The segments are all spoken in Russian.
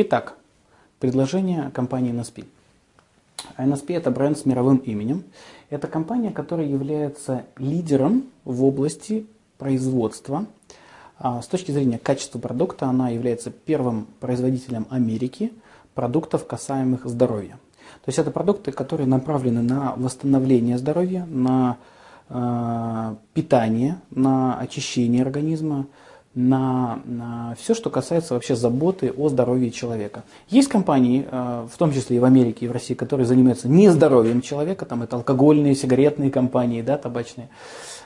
Итак, предложение компании NSP. NSP – это бренд с мировым именем. Это компания, которая является лидером в области производства. А, с точки зрения качества продукта она является первым производителем Америки продуктов, касаемых здоровья. То есть это продукты, которые направлены на восстановление здоровья, на э, питание, на очищение организма, на, на все, что касается вообще заботы о здоровье человека. Есть компании, э, в том числе и в Америке, и в России, которые занимаются не здоровьем человека, там это алкогольные, сигаретные компании, да, табачные.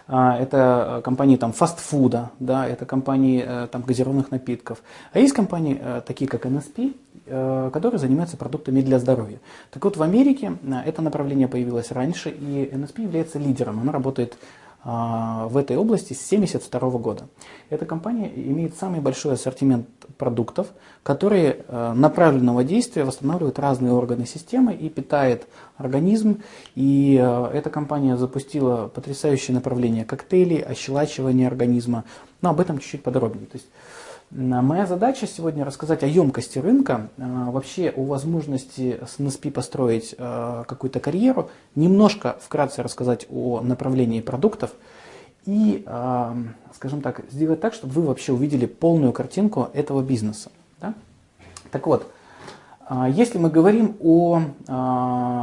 А, это компании там фастфуда, да, это компании э, там газированных напитков. А есть компании, э, такие как NSP, которые занимаются продуктами для здоровья. Так вот, в Америке это направление появилось раньше, и NSP является лидером. Она работает в этой области с 1972 года. Эта компания имеет самый большой ассортимент продуктов, которые э, направленного действия восстанавливают разные органы системы и питает организм. И э, эта компания запустила потрясающее направление коктейлей, ощелачивания организма. Но об этом чуть-чуть подробнее. То есть, Моя задача сегодня рассказать о емкости рынка, а, вообще о возможности с NSP построить а, какую-то карьеру, немножко вкратце рассказать о направлении продуктов и, скажем так, сделать так, чтобы вы вообще увидели полную картинку этого бизнеса. Да? Так вот, если мы говорим о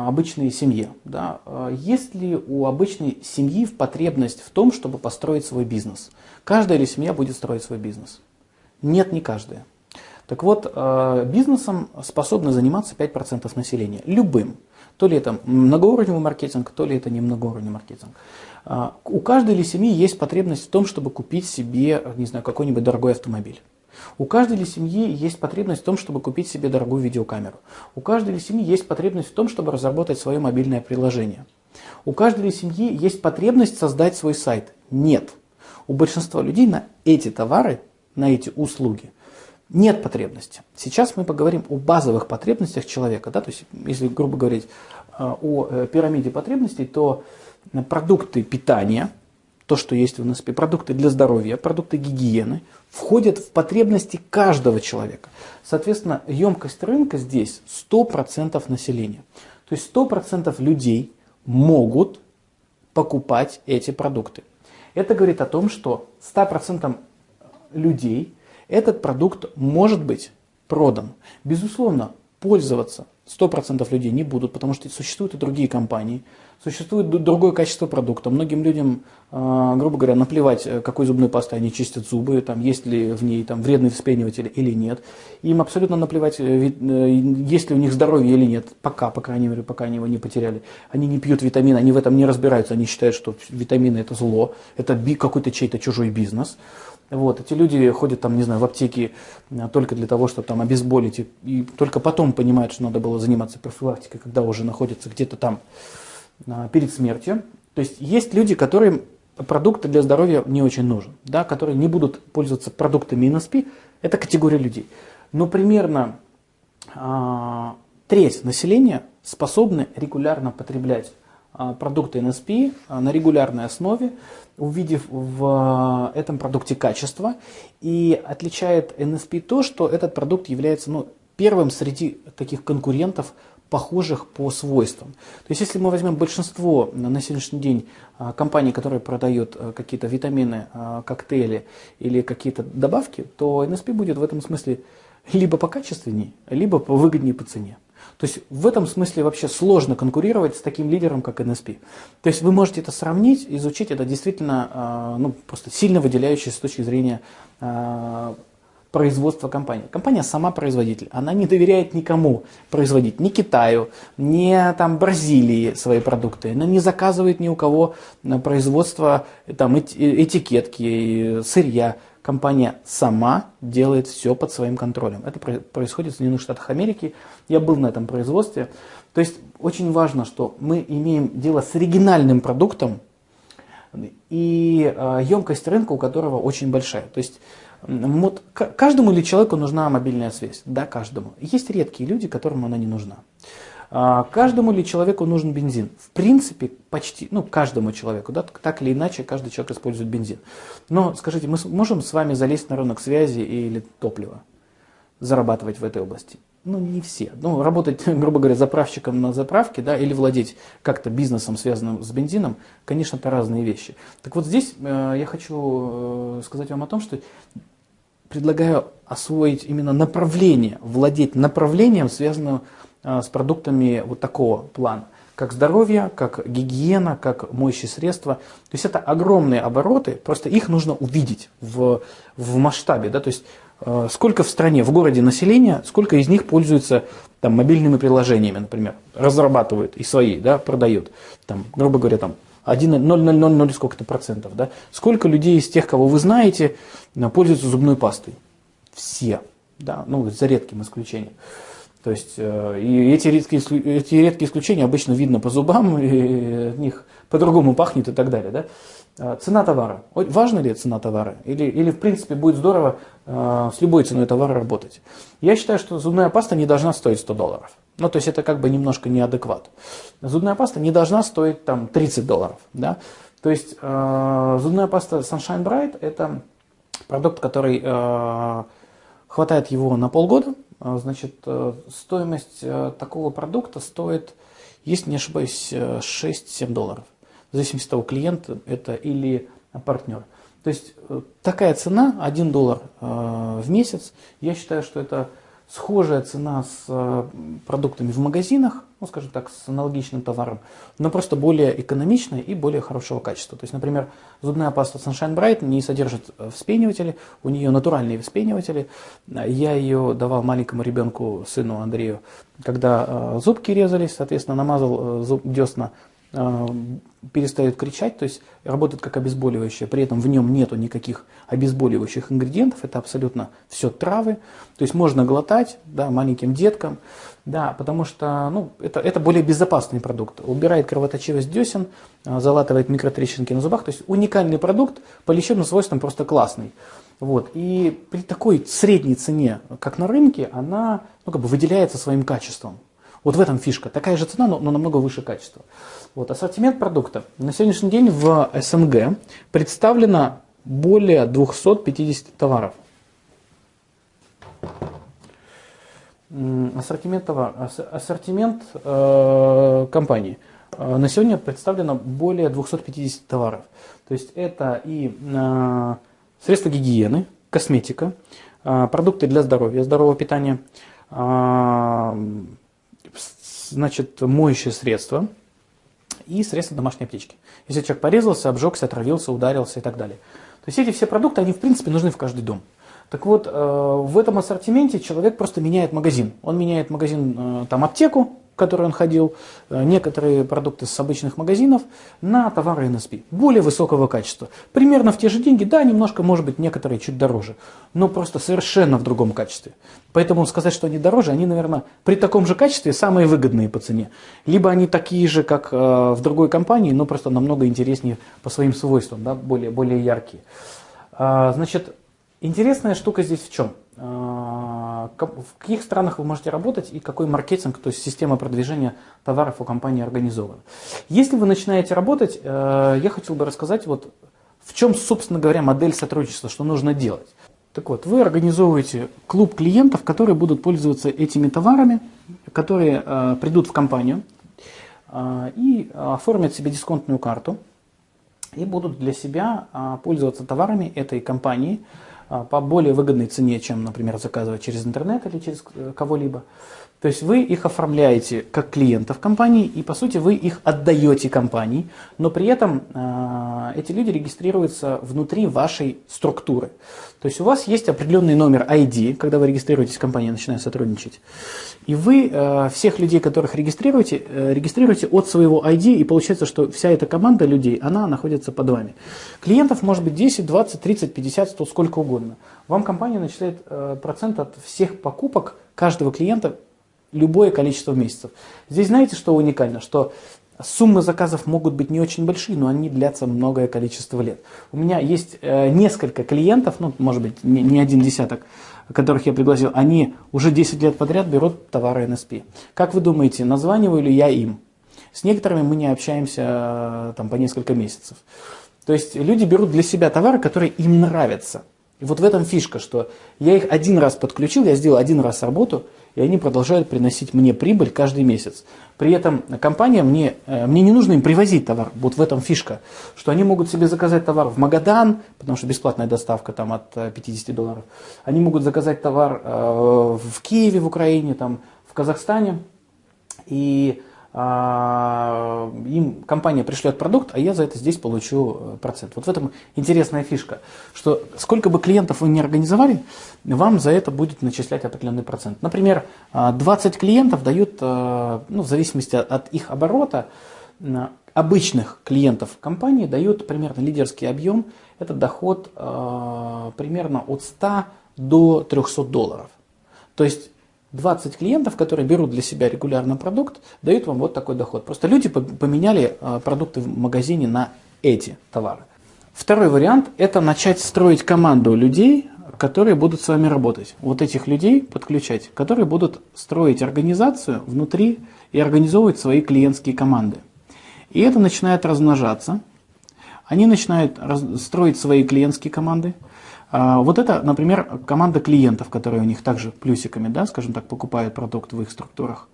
обычной семье, да, есть ли у обычной семьи потребность в том, чтобы построить свой бизнес? Каждая ли семья будет строить свой бизнес? Нет, не каждая. Так вот, э, бизнесом способны заниматься 5% населения. Любым. То ли это многоуровневый маркетинг, то ли это не многоуровневый маркетинг. Э, у каждой ли семьи есть потребность в том, чтобы купить себе, не знаю, какой-нибудь дорогой автомобиль. У каждой ли семьи есть потребность в том, чтобы купить себе дорогую видеокамеру. У каждой ли семьи есть потребность в том, чтобы разработать свое мобильное приложение. У каждой ли семьи есть потребность создать свой сайт? Нет. У большинства людей на эти товары на эти услуги. Нет потребности. Сейчас мы поговорим о базовых потребностях человека. Да? То есть, если, грубо говорить, э, о э, пирамиде потребностей, то продукты питания, то, что есть в НСП, продукты для здоровья, продукты гигиены, входят в потребности каждого человека. Соответственно, емкость рынка здесь 100% населения. То есть 100% людей могут покупать эти продукты. Это говорит о том, что 100% людей этот продукт может быть продан. Безусловно, пользоваться 100% людей не будут, потому что существуют и другие компании, существует другое качество продукта. Многим людям, а, грубо говоря, наплевать, э, какой зубной пастой они чистят зубы, там, есть ли в ней там, вредный вспениватель или нет. Им абсолютно наплевать, э, э, есть ли у них здоровье или нет, пока, по крайней мере, пока они его не потеряли. Они не пьют витамины, они в этом не разбираются, они считают, что витамины это зло, это какой-то чей-то чужой бизнес. Вот, эти люди ходят там, не знаю, в аптеки а, только для того, чтобы там обезболить, и, и только потом понимают, что надо было заниматься профилактикой, когда уже находятся где-то там а, перед смертью. То есть есть люди, которым продукты для здоровья не очень нужен, да, которые не будут пользоваться продуктами НСП, это категория людей. Но примерно а, треть населения способны регулярно потреблять продукты NSP а, на регулярной основе, увидев в а, этом продукте качество. И отличает NSP то, что этот продукт является ну, первым среди таких конкурентов, похожих по свойствам. То есть, если мы возьмем большинство на сегодняшний день компаний, которые продают какие-то витамины, коктейли или какие-то добавки, то NSP будет в этом смысле либо покачественнее, либо выгоднее по цене. То есть в этом смысле вообще сложно конкурировать с таким лидером, как NSP. То есть вы можете это сравнить, изучить, это действительно а, ну, просто сильно выделяющееся с точки зрения а, производства компании. Компания сама производитель, она не доверяет никому производить, ни Китаю, ни там, Бразилии свои продукты, она не заказывает ни у кого производство там, этикетки, сырья компания сама делает все под своим контролем. Это происходит в Соединенных Штатах Америки. Я был на этом производстве. То есть очень важно, что мы имеем дело с оригинальным продуктом и емкость рынка у которого очень большая. То есть вот, каждому ли человеку нужна мобильная связь? Да, каждому. Есть редкие люди, которым она не нужна. А, каждому ли человеку нужен бензин? В принципе, почти, ну, каждому человеку, да, так или иначе, каждый человек использует бензин. Но скажите, мы можем с вами залезть на рынок связи или топлива? зарабатывать в этой области? Ну, не все. Ну, работать, грубо говоря, заправщиком на заправке, да, или владеть как-то бизнесом, связанным с бензином, конечно, это разные вещи. Так вот здесь э, я хочу э, сказать вам о том, что предлагаю освоить именно направление, владеть направлением, связанным с продуктами вот такого плана как здоровье, как гигиена, как моющие средства. То есть это огромные обороты, просто их нужно увидеть в, в масштабе. Да? То есть э, сколько в стране, в городе населения, сколько из них пользуются там, мобильными приложениями, например, разрабатывают и свои, да, продают, там, грубо говоря, там 0,000 сколько-то процентов. Да? Сколько людей из тех, кого вы знаете, пользуются зубной пастой? Все, да, ну, за редким исключением. То есть э, и эти редкие, эти редкие исключения обычно видно по зубам, и от них по-другому пахнет и так далее. Да? А, цена товара. Важна ли цена товара? Или, или в принципе будет здорово э, с любой ценой товара работать? Я считаю, что зубная паста не должна стоить 100 долларов. Ну, то есть это как бы немножко неадекват. Зубная паста не должна стоить там 30 долларов. Да? То есть э, зубная паста Sunshine Bright это продукт, который хватает его на полгода, значит, э, стоимость э, такого продукта стоит, если не ошибаюсь, 6-7 э, долларов. В зависимости от того, клиент это или партнер. То есть такая цена, 1 доллар в месяц, я считаю, что это схожая цена с э, продуктами в магазинах, ну, скажем так, с аналогичным товаром, но просто более экономичная и более хорошего качества. То есть, например, зубная паста Sunshine Bright не содержит э, вспениватели, у нее натуральные вспениватели. Я ее давал маленькому ребенку, сыну Андрею, когда э, зубки резались, соответственно, намазал зуб, десна перестает кричать, то есть работает как обезболивающее, при этом в нем нету никаких обезболивающих ингредиентов, это абсолютно все травы, то есть можно глотать да, маленьким деткам, да, потому что ну, это, это более безопасный продукт, убирает кровоточивость десен, а, залатывает микротрещинки на зубах, то есть уникальный продукт, по лечебным свойствам просто классный. Вот. И при такой средней цене, как на рынке, она ну, как бы выделяется своим качеством. Вот в этом фишка. Такая же цена, но, но намного выше качества. Вот, ассортимент продукта. На сегодняшний день в СНГ представлено более 250 товаров. Ассортимент, товар, ассортимент э, компании. Э, на сегодня представлено более 250 товаров. То есть это и э, средства гигиены, косметика, э, продукты для здоровья, здорового питания, э, значит, моющие средства – и средства домашней аптечки. Если человек порезался, обжегся, отравился, ударился и так далее. То есть эти все продукты, они в принципе нужны в каждый дом. Так вот, э, в этом ассортименте человек просто меняет магазин. Он меняет магазин, э, там, аптеку, который он ходил, э, некоторые продукты с обычных магазинов на товары NSP, более высокого качества. Примерно в те же деньги, да, немножко, может быть, некоторые чуть дороже, но просто совершенно в другом качестве. Поэтому сказать, что они дороже, они, наверное, при таком же качестве самые выгодные по цене. Либо они такие же, как э, в другой компании, но просто намного интереснее по своим свойствам, да, более, более яркие. А, значит, интересная штука здесь в чем? А, в каких странах вы можете работать и какой маркетинг, то есть система продвижения товаров у компании организована. Если вы начинаете работать, э, я хотел бы рассказать, вот, в чем, собственно говоря, модель сотрудничества, что нужно делать. Так вот, вы организовываете клуб клиентов, которые будут пользоваться этими товарами, которые э, придут в компанию э, и оформят себе дисконтную карту и будут для себя пользоваться товарами этой компании, по более выгодной цене, чем, например, заказывать через интернет или через э, кого-либо. То есть вы их оформляете как клиентов компании, и по сути вы их отдаете компании, но при этом э, эти люди регистрируются внутри вашей структуры. То есть у вас есть определенный номер ID, когда вы регистрируетесь, компания начинает сотрудничать. И вы э, всех людей, которых регистрируете, э, регистрируете от своего ID, и получается, что вся эта команда людей, она находится под вами. Клиентов может быть 10, 20, 30, 50, 100, сколько угодно. Вам компания начисляет э, процент от всех покупок каждого клиента любое количество месяцев. Здесь знаете, что уникально? Что суммы заказов могут быть не очень большие, но они длятся многое количество лет. У меня есть э, несколько клиентов, ну, может быть, не, не один десяток, которых я пригласил, они уже 10 лет подряд берут товары NSP. Как вы думаете, названиваю ли я им? С некоторыми мы не общаемся э, там, по несколько месяцев. То есть люди берут для себя товары, которые им нравятся. И вот в этом фишка, что я их один раз подключил, я сделал один раз работу, и они продолжают приносить мне прибыль каждый месяц. При этом компания, мне, э, мне не нужно им привозить товар, вот в этом фишка, что они могут себе заказать товар в Магадан, потому что бесплатная доставка там от 50 э, долларов, они могут заказать товар э, в Киеве, в Украине, там, в Казахстане, и им компания пришлет продукт, а я за это здесь получу э, процент. Вот в этом интересная фишка, что сколько бы клиентов вы не организовали, вам за это будет начислять определенный процент. Например, 20 а, клиентов дают, э, ну, в зависимости от их оборота, обычных клиентов компании дают примерно лидерский объем, это доход э, примерно от 100 до 300 долларов. То есть 20 клиентов, которые берут для себя регулярно продукт, дают вам вот такой доход. Просто люди поменяли а, продукты в магазине на эти товары. Второй вариант – это начать строить команду людей, которые будут с вами работать. Вот этих людей подключать, которые будут строить организацию внутри и организовывать свои клиентские команды. И это начинает размножаться. Они начинают строить свои клиентские команды – вот это, например, команда клиентов, которые у них также плюсиками, да, скажем так, покупают продукт в их структурах.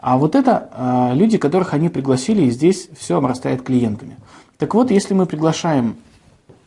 А вот это а, люди, которых они пригласили, и здесь все обрастает клиентами. Так вот, если мы приглашаем,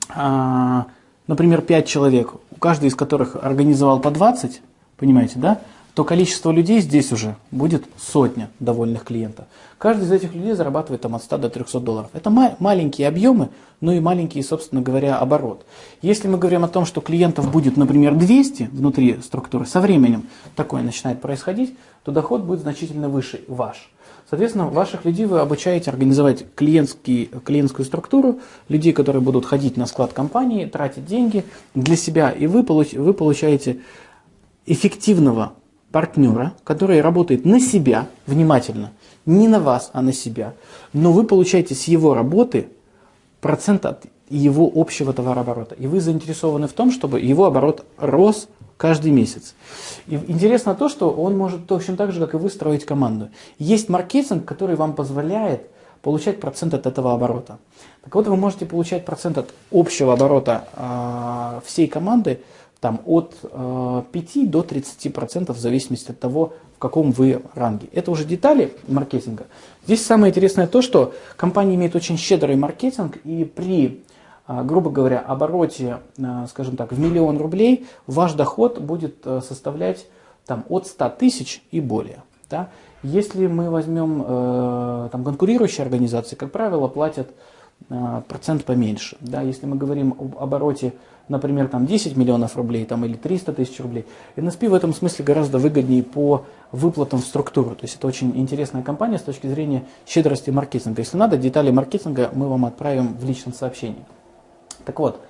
а, например, 5 человек, у каждого из которых организовал по 20, понимаете, да, то количество людей здесь уже будет сотня довольных клиентов. Каждый из этих людей зарабатывает там, от 100 до 300 долларов. Это ма- маленькие объемы, но и маленький, собственно говоря, оборот. Если мы говорим о том, что клиентов будет, например, 200 внутри структуры, со временем такое начинает происходить, то доход будет значительно выше ваш. Соответственно, ваших людей вы обучаете организовать клиентский, клиентскую структуру, людей, которые будут ходить на склад компании, тратить деньги для себя, и вы, получ, вы получаете эффективного партнера, который работает на себя, внимательно, не на вас, а на себя, но вы получаете с его работы процент от его общего товарооборота. И вы заинтересованы в том, чтобы его оборот рос каждый месяц. И интересно то, что он может точно так же, как и вы, строить команду. Есть маркетинг, который вам позволяет получать процент от этого оборота. Так вот, вы можете получать процент от общего оборота э, всей команды там, от э, 5 до 30% в зависимости от того, в каком вы ранге. Это уже детали маркетинга. Здесь самое интересное то, что компания имеет очень щедрый маркетинг, и при, э, грубо говоря, обороте, э, скажем так, в миллион рублей, ваш доход будет э, составлять там, от 100 тысяч и более. Да? Если мы возьмем э, там, конкурирующие организации, как правило, платят процент поменьше. Да? Если мы говорим об обороте например, там 10 миллионов рублей там, или 300 тысяч рублей. NSP в этом смысле гораздо выгоднее по выплатам в структуру. То есть это очень интересная компания с точки зрения щедрости маркетинга. Если надо, детали маркетинга мы вам отправим в личном сообщении. Так вот,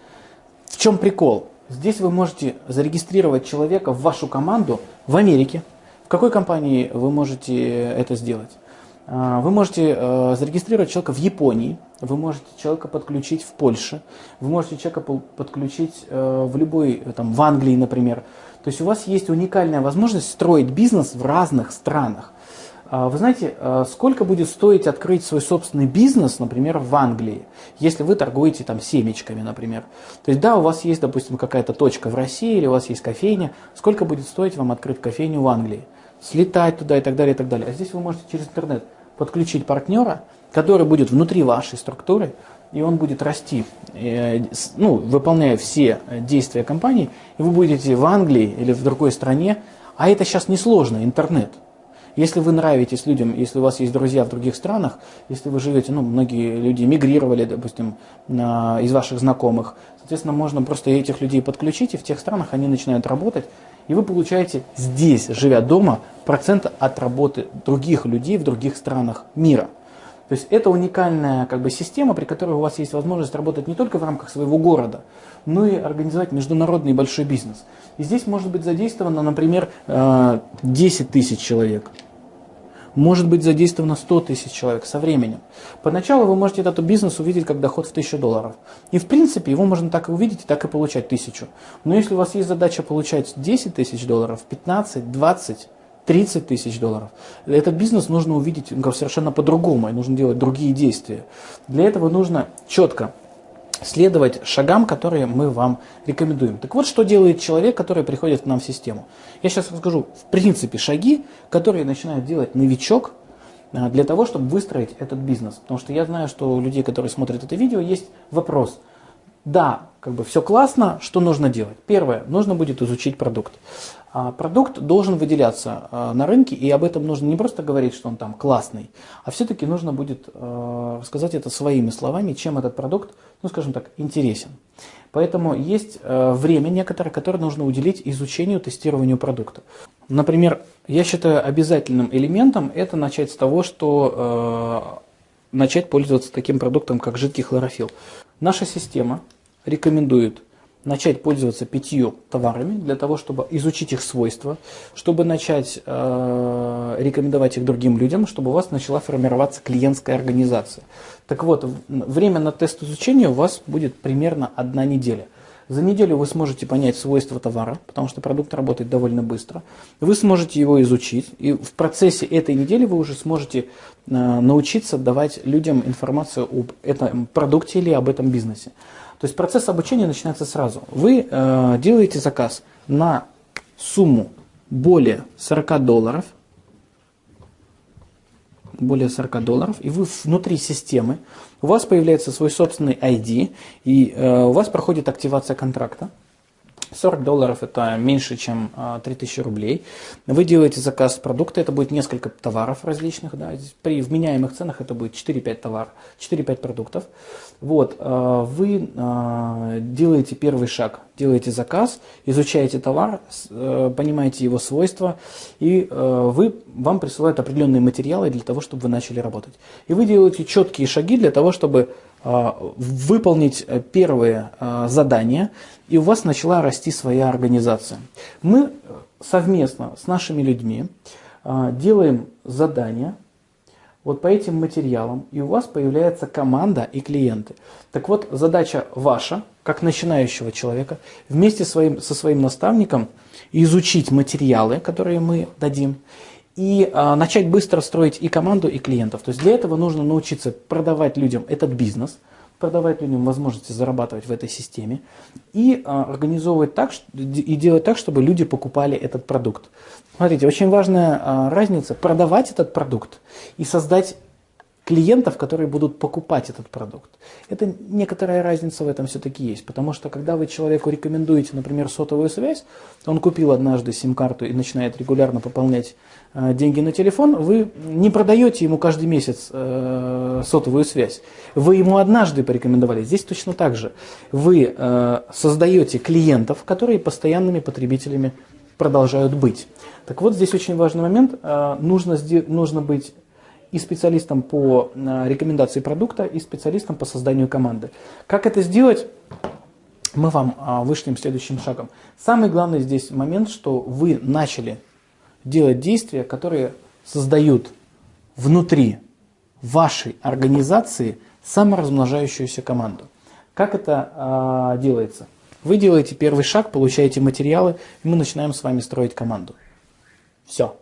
в чем прикол? Здесь вы можете зарегистрировать человека в вашу команду в Америке. В какой компании вы можете это сделать? А, вы можете э, зарегистрировать человека в Японии, вы можете человека подключить в Польше, вы можете человека подключить э, в любой, э, там, в Англии, например. То есть у вас есть уникальная возможность строить бизнес в разных странах. А, вы знаете, сколько будет стоить открыть свой собственный бизнес, например, в Англии, если вы торгуете там семечками, например. То есть да, у вас есть, допустим, какая-то точка в России или у вас есть кофейня, сколько будет стоить вам открыть кофейню в Англии? Слетать туда и так далее, и так далее. А здесь вы можете через интернет подключить партнера, который будет внутри вашей структуры, и он будет расти, э, ну, выполняя все действия компании, и вы будете в Англии или в другой стране, а это сейчас несложно, интернет. Если вы нравитесь людям, если у вас есть друзья в других странах, если вы живете, ну, многие люди мигрировали, допустим, из ваших знакомых, соответственно, можно просто этих людей подключить, и в тех странах они начинают работать, и вы получаете здесь, живя дома, процент от работы других людей в других странах мира. То есть это уникальная как бы, система, при которой у вас есть возможность работать не только в рамках своего города, но и организовать международный большой бизнес. И здесь может быть задействовано, например, 10 э, тысяч человек может быть задействовано 100 тысяч человек со временем. Поначалу вы можете этот бизнес увидеть как доход в 1000 долларов. И в принципе его можно так и увидеть, и так и получать 1000. Но если у вас есть задача получать 10 тысяч долларов, 15, 20, 30 тысяч долларов. Этот бизнес нужно увидеть совершенно по-другому, и нужно делать другие действия. Для этого нужно четко следовать шагам, которые мы вам рекомендуем. Так вот, что делает человек, который приходит к нам в систему. Я сейчас расскажу, в принципе, шаги, которые начинает делать новичок а, для того, чтобы выстроить этот бизнес. Потому что я знаю, что у людей, которые смотрят это видео, есть вопрос. Да, как бы все классно, что нужно делать? Первое, нужно будет изучить продукт. А, продукт должен выделяться а, на рынке, и об этом нужно не просто говорить, что он там классный, а все-таки нужно будет сказать это своими словами, чем этот продукт, ну скажем так, интересен. Поэтому есть время некоторое, которое нужно уделить изучению, тестированию продукта. Например, я считаю обязательным элементом это начать с того, что начать пользоваться таким продуктом, как жидкий хлорофилл. Наша система рекомендует начать пользоваться пятью товарами для того, чтобы изучить их свойства, чтобы начать э, рекомендовать их другим людям, чтобы у вас начала формироваться клиентская организация. Так вот, время на тест изучения у вас будет примерно одна неделя. За неделю вы сможете понять свойства товара, потому что продукт работает довольно быстро. Вы сможете его изучить, и в процессе этой недели вы уже сможете э, научиться давать людям информацию об этом продукте или об этом бизнесе. То есть процесс обучения начинается сразу. Вы э, делаете заказ на сумму более 40 долларов, более 40 долларов, и вы внутри системы, у вас появляется свой собственный ID, и э, у вас проходит активация контракта. 40 долларов это меньше, чем 3000 а, рублей. Вы делаете заказ продукта, это будет несколько товаров различных. Да. При вменяемых ценах это будет 4-5 товаров, 4-5 продуктов. Вот, а, вы а, делаете первый шаг, делаете заказ, изучаете товар, э, понимаете его свойства, и э, вы, вам присылают определенные материалы для того, чтобы вы начали работать. И вы делаете четкие шаги для того, чтобы выполнить э, первые задания, и у вас начала расти своя организация. Мы совместно с нашими людьми а, делаем задания вот по этим материалам, и у вас появляется команда и клиенты. Так вот, задача ваша, как начинающего человека, вместе своим, со своим наставником изучить материалы, которые мы дадим, и а, начать быстро строить и команду, и клиентов. То есть для этого нужно научиться продавать людям этот бизнес – продавать людям возможности зарабатывать в этой системе и а, организовывать так и делать так, чтобы люди покупали этот продукт. Смотрите, очень важная а, разница продавать этот продукт и создать клиентов, которые будут покупать этот продукт. Это некоторая разница в этом все-таки есть, потому что когда вы человеку рекомендуете, например, сотовую связь, он купил однажды сим-карту и начинает регулярно пополнять э, деньги на телефон, вы не продаете ему каждый месяц э, сотовую связь. Вы ему однажды порекомендовали. Здесь точно так же. Вы э, создаете клиентов, которые постоянными потребителями продолжают быть. Так вот, здесь очень важный момент. Э, нужно, нужно быть и специалистом по э, рекомендации продукта, и специалистом по созданию команды. Как это сделать? Мы вам а, вышлем следующим шагом. Самый главный здесь момент, что вы начали делать действия, которые создают внутри вашей организации саморазмножающуюся команду. Как это а, делается? Вы делаете первый шаг, получаете материалы, и мы начинаем с вами строить команду. Все.